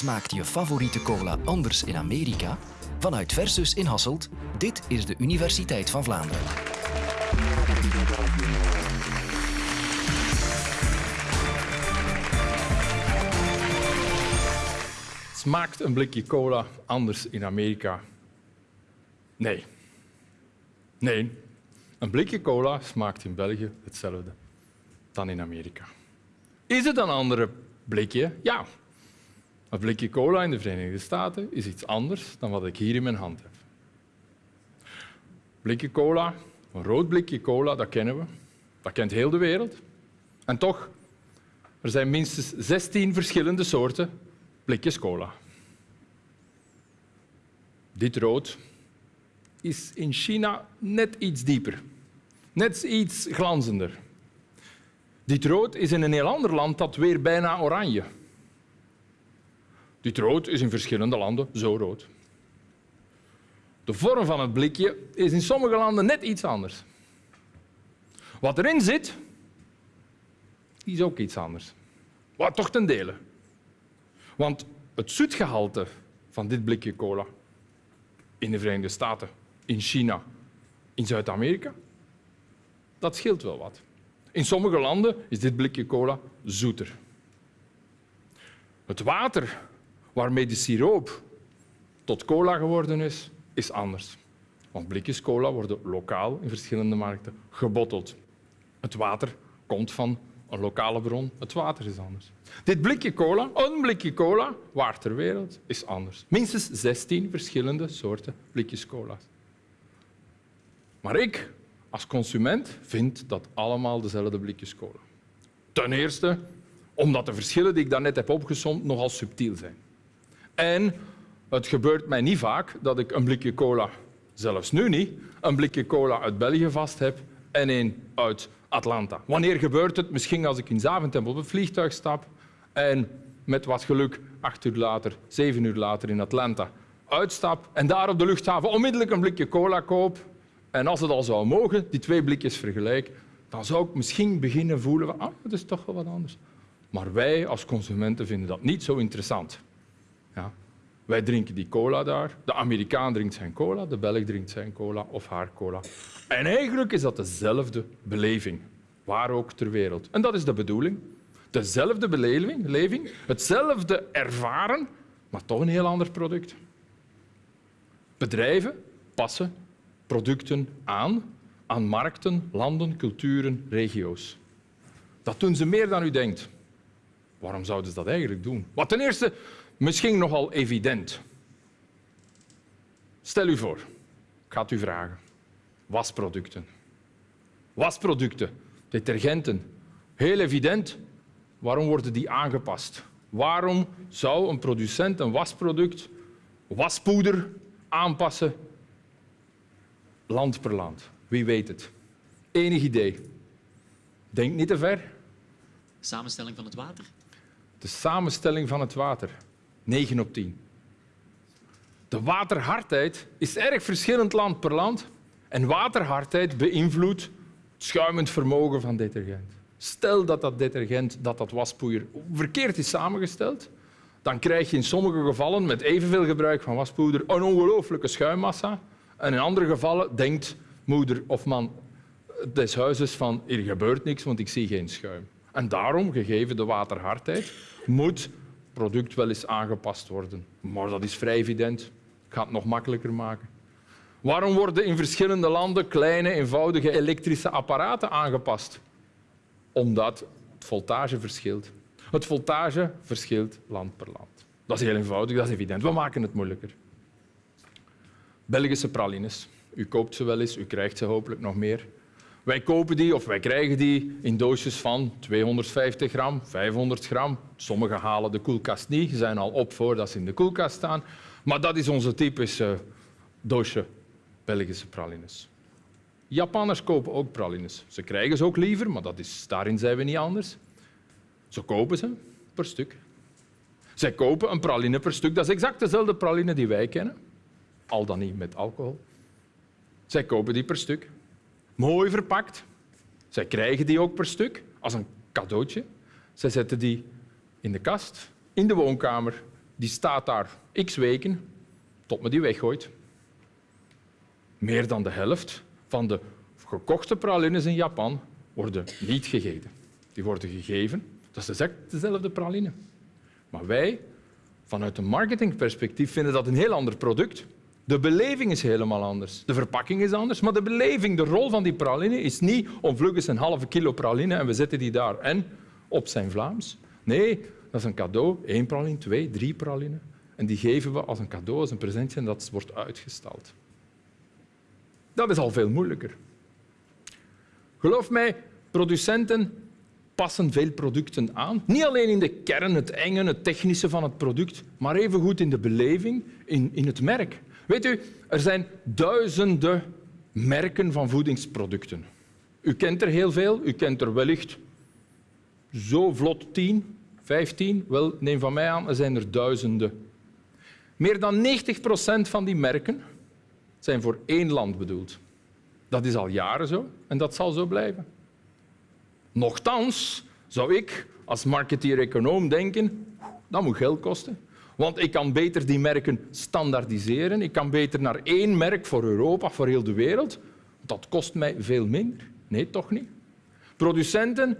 Smaakt je favoriete cola anders in Amerika? Vanuit Versus in Hasselt, dit is de Universiteit van Vlaanderen. Smaakt een blikje cola anders in Amerika? Nee. Nee, een blikje cola smaakt in België hetzelfde dan in Amerika. Is het een andere blikje? Ja. Een blikje cola in de Verenigde Staten is iets anders dan wat ik hier in mijn hand heb. Blikje cola, een rood blikje cola, dat kennen we. Dat kent heel de wereld. En toch, er zijn minstens 16 verschillende soorten blikjes cola. Dit rood is in China net iets dieper, net iets glanzender. Dit rood is in een heel ander land dat weer bijna oranje. Dit rood is in verschillende landen zo rood. De vorm van het blikje is in sommige landen net iets anders. Wat erin zit, is ook iets anders. Wat toch ten dele. Want het zoetgehalte van dit blikje cola in de Verenigde Staten, in China, in Zuid-Amerika, dat scheelt wel wat. In sommige landen is dit blikje cola zoeter. Het water waarmee de siroop tot cola geworden is, is anders. Want blikjes cola worden lokaal in verschillende markten gebotteld. Het water komt van een lokale bron. Het water is anders. Dit blikje cola, een blikje cola, waar ter wereld, is anders. Minstens 16 verschillende soorten blikjes cola's. Maar ik, als consument, vind dat allemaal dezelfde blikjes cola. Ten eerste omdat de verschillen die ik daarnet heb opgesomd nogal subtiel zijn. En het gebeurt mij niet vaak dat ik een blikje cola, zelfs nu niet, een blikje cola uit België vast heb en een uit Atlanta. Wanneer gebeurt het? Misschien als ik in Zaventem op het vliegtuig stap en met wat geluk acht uur later, zeven uur later in Atlanta uitstap en daar op de luchthaven onmiddellijk een blikje cola koop. En als het al zou mogen, die twee blikjes vergelijk, dan zou ik misschien beginnen voelen ah, dat is toch wel wat anders. Maar wij als consumenten vinden dat niet zo interessant. Ja. Wij drinken die cola daar. De Amerikaan drinkt zijn cola, de Belg drinkt zijn cola of haar cola. En eigenlijk is dat dezelfde beleving, waar ook ter wereld. En dat is de bedoeling. Dezelfde beleving, hetzelfde ervaren, maar toch een heel ander product. Bedrijven passen producten aan aan markten, landen, culturen, regio's. Dat doen ze meer dan u denkt. Waarom zouden ze dat eigenlijk doen? Wat ten eerste misschien nogal evident. Stel u voor, ik ga het u vragen. Wasproducten. Wasproducten, detergenten. Heel evident. Waarom worden die aangepast? Waarom zou een producent een wasproduct, waspoeder, aanpassen land per land? Wie weet het? Enig idee. Denk niet te ver. Samenstelling van het water? De samenstelling van het water. 9 op 10. De waterhardheid is erg verschillend land per land. En waterhardheid beïnvloedt het schuimend vermogen van detergent. Stel dat dat detergent, dat dat waspoeier verkeerd is samengesteld, dan krijg je in sommige gevallen met evenveel gebruik van waspoeder een ongelooflijke schuimmassa. En in andere gevallen denkt moeder of man des huizes van hier gebeurt niks, want ik zie geen schuim. En daarom, gegeven de waterhardheid, moet product wel eens aangepast worden. Maar dat is vrij evident. Ik ga het nog makkelijker maken. Waarom worden in verschillende landen kleine, eenvoudige elektrische apparaten aangepast? Omdat het voltage verschilt. Het voltage verschilt land per land. Dat is heel eenvoudig, dat is evident. We maken het moeilijker. Belgische pralines. U koopt ze wel eens, u krijgt ze hopelijk nog meer. Wij kopen die of wij krijgen die in doosjes van 250 gram, 500 gram. Sommigen halen de koelkast niet, zijn al op voordat ze in de koelkast staan. Maar dat is onze typische doosje Belgische pralines. Japanners kopen ook pralines. Ze krijgen ze ook liever, maar dat is, daarin zijn we niet anders. Ze kopen ze per stuk. Zij kopen een praline per stuk. Dat is exact dezelfde praline die wij kennen, al dan niet met alcohol. Zij kopen die per stuk. Mooi verpakt. Zij krijgen die ook per stuk als een cadeautje. Zij zetten die in de kast, in de woonkamer, die staat daar x weken tot men die weggooit. Meer dan de helft van de gekochte pralines in Japan worden niet gegeten. Die worden gegeven. Dat is exact dezelfde praline. Maar wij, vanuit een marketingperspectief, vinden dat een heel ander product. De beleving is helemaal anders. De verpakking is anders, maar de beleving, de rol van die praline is niet om vlug eens een halve kilo praline en we zetten die daar en op zijn Vlaams. Nee, dat is een cadeau. Eén praline, twee, drie praline. En die geven we als een cadeau, als een presentje en dat wordt uitgestald. Dat is al veel moeilijker. Geloof mij, producenten passen veel producten aan. Niet alleen in de kern, het enge, het technische van het product, maar evengoed in de beleving, in, in het merk. Weet u, er zijn duizenden merken van voedingsproducten. U kent er heel veel, u kent er wellicht zo vlot 10, 15. Wel, neem van mij aan, er zijn er duizenden. Meer dan 90 procent van die merken zijn voor één land bedoeld. Dat is al jaren zo en dat zal zo blijven. Nochtans zou ik als marketeer-econoom denken, dat moet geld kosten. Want ik kan beter die merken standaardiseren. Ik kan beter naar één merk voor Europa, voor heel de wereld. Dat kost mij veel minder. Nee, toch niet. Producenten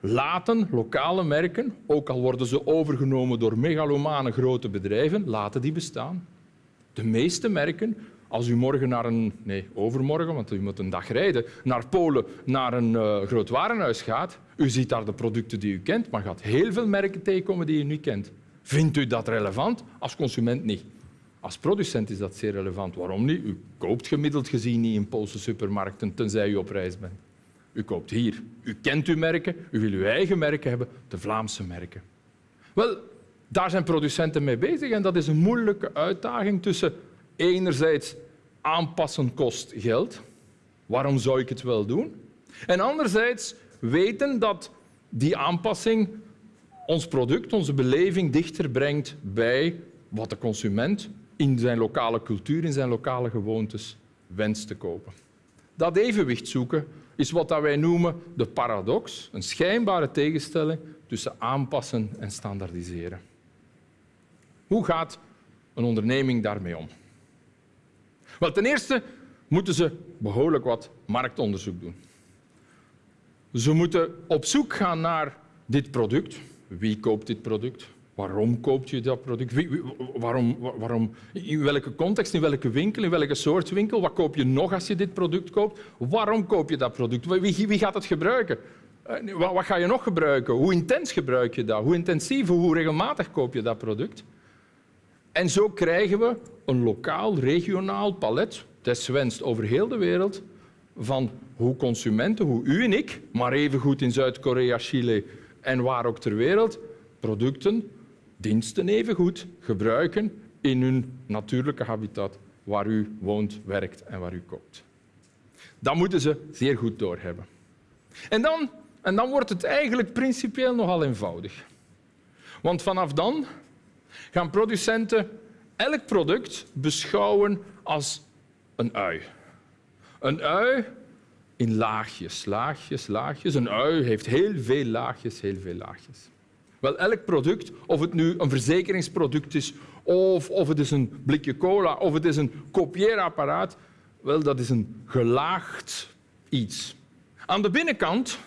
laten lokale merken, ook al worden ze overgenomen door megalomane grote bedrijven, laten die bestaan. De meeste merken als u morgen naar een, nee, overmorgen, want u moet een dag rijden, naar Polen, naar een uh, groot warenhuis gaat, u ziet daar de producten die u kent, maar gaat heel veel merken tegenkomen die u niet kent. Vindt u dat relevant? Als consument niet. Als producent is dat zeer relevant. Waarom niet? U koopt gemiddeld gezien niet in Poolse supermarkten, tenzij u op reis bent. U koopt hier. U kent uw merken, u wil uw eigen merken hebben, de Vlaamse merken. Wel, daar zijn producenten mee bezig en dat is een moeilijke uitdaging tussen enerzijds aanpassen kost geld. Waarom zou ik het wel doen? En anderzijds weten dat die aanpassing ons product, onze beleving dichter brengt bij wat de consument in zijn lokale cultuur, in zijn lokale gewoontes wenst te kopen. Dat evenwicht zoeken is wat wij noemen de paradox, een schijnbare tegenstelling tussen aanpassen en standaardiseren. Hoe gaat een onderneming daarmee om? Wel, ten eerste moeten ze behoorlijk wat marktonderzoek doen. Ze moeten op zoek gaan naar dit product. Wie koopt dit product? Waarom koopt je dat product? Waarom, waarom, in welke context, in welke winkel, in welke soort winkel? Wat koop je nog als je dit product koopt? Waarom koop je dat product? Wie, wie gaat het gebruiken? Eh, wat, wat ga je nog gebruiken? Hoe intens gebruik je dat? Hoe intensief, hoe regelmatig koop je dat product? En zo krijgen we een lokaal, regionaal palet, deswenst over heel de wereld, van hoe consumenten, hoe u en ik, maar evengoed in Zuid-Korea, Chile en waar ook ter wereld, producten, diensten evengoed gebruiken in hun natuurlijke habitat waar u woont, werkt en waar u koopt. Dat moeten ze zeer goed doorhebben. En dan, en dan wordt het eigenlijk principieel nogal eenvoudig. Want vanaf dan gaan producenten elk product beschouwen als een ui. Een ui in laagjes, laagjes, laagjes. Een ui heeft heel veel laagjes, heel veel laagjes. Wel, elk product, of het nu een verzekeringsproduct is, of, of het is een blikje cola, of het is een kopieerapparaat, wel, dat is een gelaagd iets. Aan de binnenkant,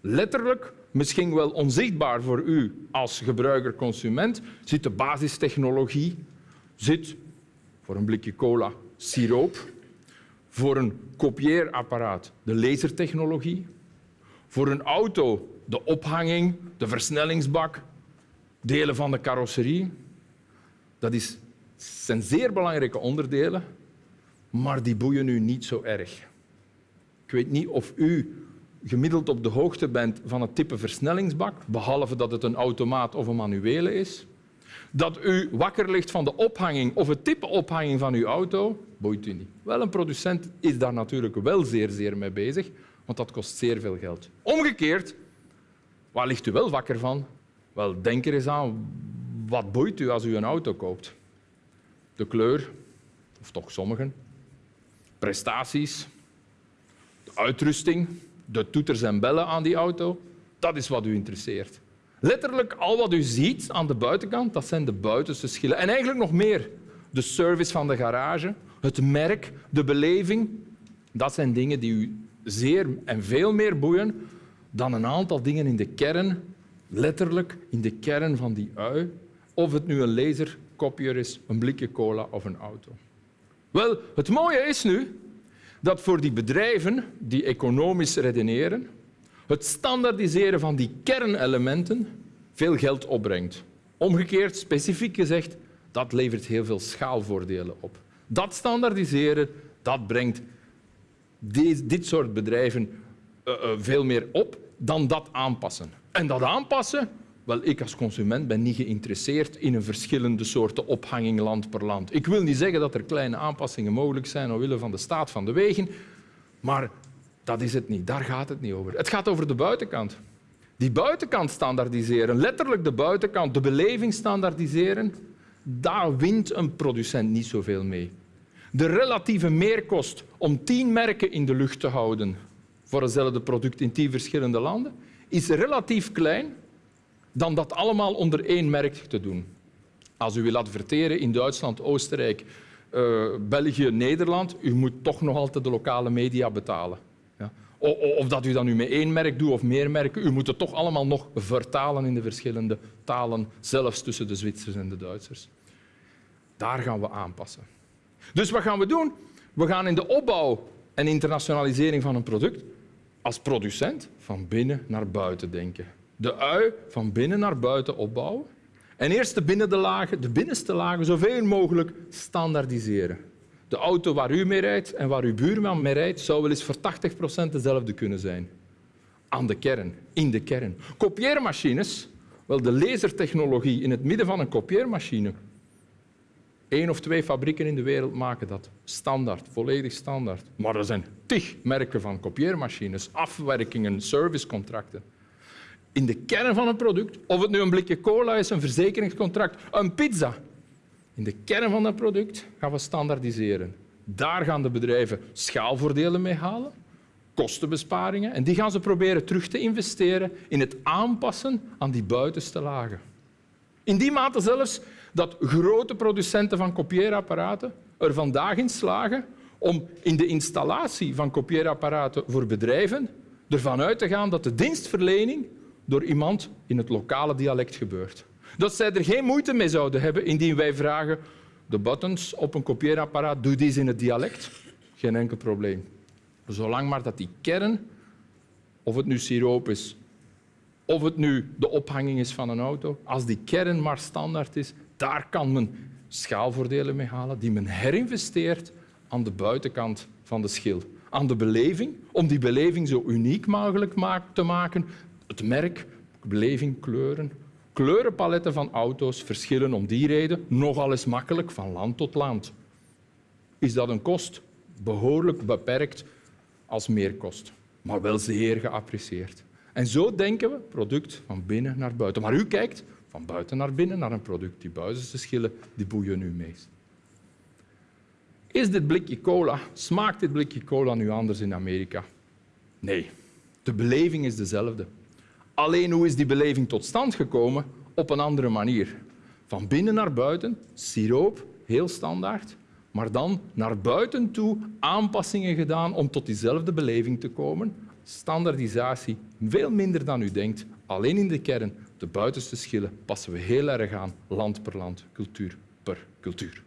letterlijk, misschien wel onzichtbaar voor u als gebruiker-consument, zit de basistechnologie, zit voor een blikje cola siroop, voor een kopieerapparaat de lasertechnologie, voor een auto de ophanging, de versnellingsbak, delen van de carrosserie. Dat is, zijn zeer belangrijke onderdelen, maar die boeien u niet zo erg. Ik weet niet of u gemiddeld op de hoogte bent van het type versnellingsbak, behalve dat het een automaat of een manuele is. Dat u wakker ligt van de ophanging of het type ophanging van uw auto, boeit u niet. Wel, een producent is daar natuurlijk wel zeer, zeer mee bezig, want dat kost zeer veel geld. Omgekeerd, waar ligt u wel wakker van? Wel, denk er eens aan, wat boeit u als u een auto koopt? De kleur, of toch sommigen. Prestaties, de uitrusting, de toeters en bellen aan die auto. Dat is wat u interesseert. Letterlijk al wat u ziet aan de buitenkant, dat zijn de buitenste schillen. En eigenlijk nog meer. De service van de garage, het merk, de beleving. Dat zijn dingen die u zeer en veel meer boeien dan een aantal dingen in de kern, letterlijk in de kern van die ui. Of het nu een laserkopier is, een blikje cola of een auto. Wel, het mooie is nu dat voor die bedrijven die economisch redeneren, het standaardiseren van die kernelementen veel geld opbrengt. Omgekeerd, specifiek gezegd, dat levert heel veel schaalvoordelen op. Dat standaardiseren dat brengt dit soort bedrijven uh, uh, veel meer op dan dat aanpassen. En dat aanpassen, wel, ik als consument ben niet geïnteresseerd in een verschillende soorten ophanging land per land. Ik wil niet zeggen dat er kleine aanpassingen mogelijk zijn omwille van de staat van de wegen, maar dat is het niet. Daar gaat het niet over. Het gaat over de buitenkant. Die buitenkant standaardiseren, letterlijk de buitenkant, de beleving standaardiseren, daar wint een producent niet zoveel mee. De relatieve meerkost om tien merken in de lucht te houden voor hetzelfde product in tien verschillende landen is relatief klein dan dat allemaal onder één merk te doen. Als u wil adverteren in Duitsland, Oostenrijk, uh, België, Nederland, u moet toch nog altijd de lokale media betalen. Of dat u dat nu met één merk doet of meer merken, u moet het toch allemaal nog vertalen in de verschillende talen, zelfs tussen de Zwitsers en de Duitsers. Daar gaan we aanpassen. Dus wat gaan we doen? We gaan in de opbouw en internationalisering van een product als producent van binnen naar buiten denken. De ui van binnen naar buiten opbouwen. En eerst de, binnen de, lagen, de binnenste lagen zoveel mogelijk standaardiseren. De auto waar u mee rijdt en waar uw buurman mee rijdt, zou wel eens voor 80 procent dezelfde kunnen zijn. Aan de kern, in de kern. Kopieermachines, wel de lasertechnologie in het midden van een kopieermachine. Eén of twee fabrieken in de wereld maken dat. Standaard, volledig standaard. Maar er zijn tig merken van kopieermachines, afwerkingen, servicecontracten. In de kern van een product, of het nu een blikje cola is, een verzekeringscontract, een pizza, in de kern van dat product gaan we standaardiseren. Daar gaan de bedrijven schaalvoordelen mee halen, kostenbesparingen, en die gaan ze proberen terug te investeren in het aanpassen aan die buitenste lagen. In die mate zelfs dat grote producenten van kopieerapparaten er vandaag in slagen om in de installatie van kopieerapparaten voor bedrijven ervan uit te gaan dat de dienstverlening door iemand in het lokale dialect gebeurt. Dat zij er geen moeite mee zouden hebben indien wij vragen de buttons op een kopieerapparaat, doe die in het dialect. Geen enkel probleem. Zolang maar dat die kern, of het nu siroop is, of het nu de ophanging is van een auto, als die kern maar standaard is, daar kan men schaalvoordelen mee halen die men herinvesteert aan de buitenkant van de schil. Aan de beleving, om die beleving zo uniek mogelijk te maken. Het merk, beleving, kleuren, Kleurenpaletten van auto's verschillen om die reden nogal eens makkelijk van land tot land. Is dat een kost? Behoorlijk beperkt als meerkost, maar wel zeer geapprecieerd. En zo denken we product van binnen naar buiten. Maar u kijkt van buiten naar binnen naar een product. Die buitenste schillen die boeien u meest. Is dit blikje cola, smaakt dit blikje cola nu anders in Amerika? Nee, de beleving is dezelfde. Alleen hoe is die beleving tot stand gekomen? Op een andere manier. Van binnen naar buiten, siroop, heel standaard. Maar dan naar buiten toe aanpassingen gedaan om tot diezelfde beleving te komen. Standaardisatie, veel minder dan u denkt. Alleen in de kern, de buitenste schillen, passen we heel erg aan, land per land, cultuur per cultuur.